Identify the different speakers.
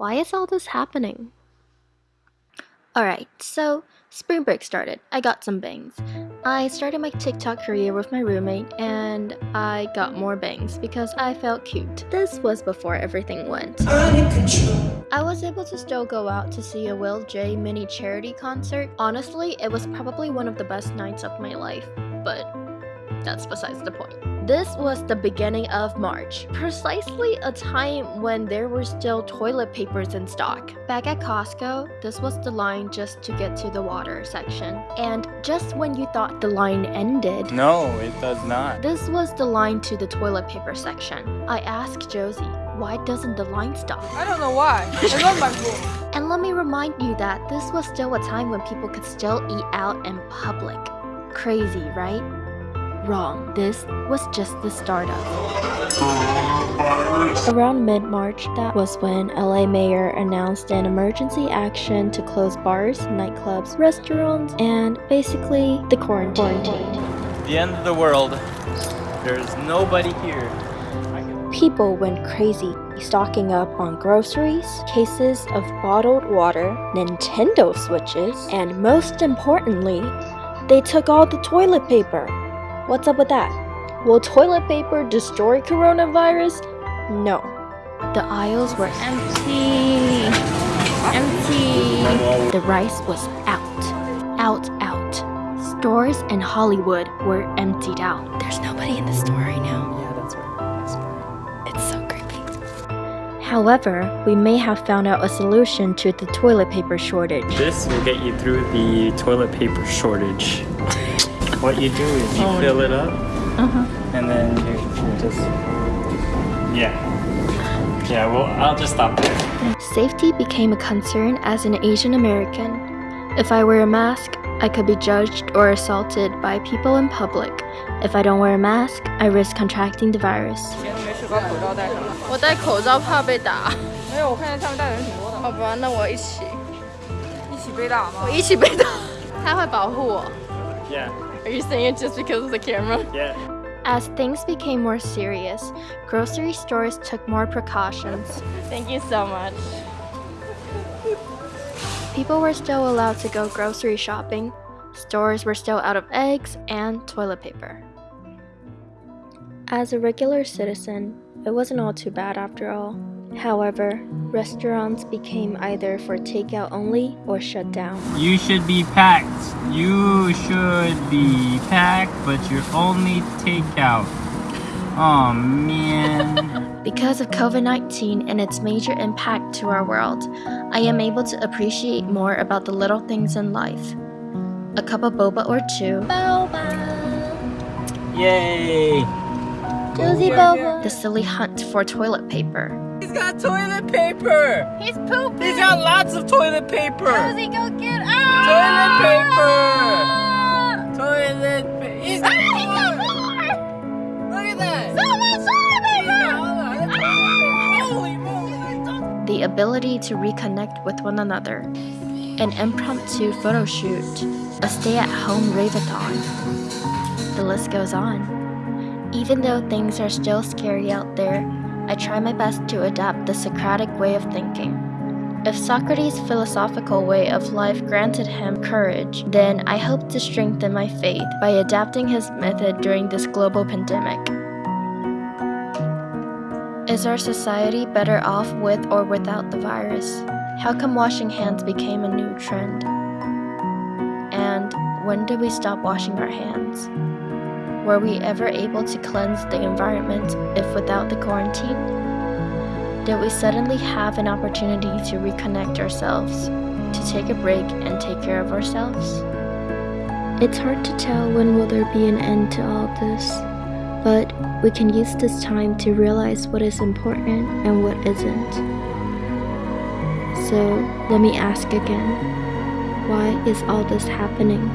Speaker 1: Why is all this happening? Alright, so spring break started. I got some bangs. I started my TikTok career with my roommate and I got more bangs because I felt cute. This was before everything went. I was able to still go out to see a Will J mini charity concert. Honestly, it was probably one of the best nights of my life, but that's besides the point. This was the beginning of March, precisely a time when there were still toilet papers in stock. Back at Costco, this was the line just to get to the water section. And just when you thought the line ended,
Speaker 2: No, it does not.
Speaker 1: this was the line to the toilet paper section. I asked Josie, why doesn't the line stop?
Speaker 3: I don't know why. I love my pool.
Speaker 1: And let me remind you that this was still a time when people could still eat out in public. Crazy, right? Wrong. This was just the start of. Around mid March, that was when LA Mayor announced an emergency action to close bars, nightclubs, restaurants, and basically the quarantine.
Speaker 2: The end of the world. There's nobody here.
Speaker 1: People went crazy, stocking up on groceries, cases of bottled water, Nintendo Switches, and most importantly, they took all the toilet paper. What's up with that? Will toilet paper destroy coronavirus? No. The aisles were empty. Empty. The rice was out. Out, out. Stores in Hollywood were emptied out. There's nobody in the store right now.
Speaker 2: Yeah, that's right.
Speaker 1: It's so creepy. However, we may have found out a solution to the toilet paper shortage.
Speaker 2: This will get you through the toilet paper shortage. what you do is you fill it up, and then you, you just yeah. Yeah, well, I'll just stop there.
Speaker 1: Safety became a concern as an Asian American. If I wear a mask, I could be judged or assaulted by people in public. If I don't wear a mask, I risk contracting the virus.
Speaker 3: 以前都没事把口罩戴上。我戴口罩怕被打。没有，我看见他们戴的人挺多的。好吧，那我一起。一起被打吗？我一起被打。他会保护我。
Speaker 2: Yeah,
Speaker 3: Are you saying it just because of the camera?
Speaker 2: yeah.
Speaker 1: As things became more serious, grocery stores took more precautions.
Speaker 3: Thank you so much.
Speaker 1: People were still allowed to go grocery shopping. Stores were still out of eggs and toilet paper. As a regular citizen, it wasn't all too bad after all. However, restaurants became either for takeout only or shut down.
Speaker 2: You should be packed. You should be packed, but you're only takeout. Oh man.
Speaker 1: Because of COVID 19 and its major impact to our world, I am able to appreciate more about the little things in life. A cup of boba or two. Boba!
Speaker 2: Yay!
Speaker 1: Josie Boba! The silly hunt for toilet paper.
Speaker 2: He's got toilet paper!
Speaker 3: He's pooping.
Speaker 2: He's got lots of toilet paper!
Speaker 3: Josie, go get
Speaker 2: Toilet
Speaker 3: ah!
Speaker 2: paper! Toilet paper! He's got more! Look at that!
Speaker 3: So much toilet paper!
Speaker 2: Holy moly!
Speaker 1: The ability to reconnect with one another. An impromptu photo shoot. A stay at home rave-a-thon. The list goes on. Even though things are still scary out there, I try my best to adapt the Socratic way of thinking. If Socrates' philosophical way of life granted him courage, then I hope to strengthen my faith by adapting his method during this global pandemic. Is our society better off with or without the virus? How come washing hands became a new trend? And when did we stop washing our hands? Were we ever able to cleanse the environment if without the quarantine? Did we suddenly have an opportunity to reconnect ourselves, to take a break and take care of ourselves? It's hard to tell when will there be an end to all this, but we can use this time to realize what is important and what isn't. So let me ask again, why is all this happening?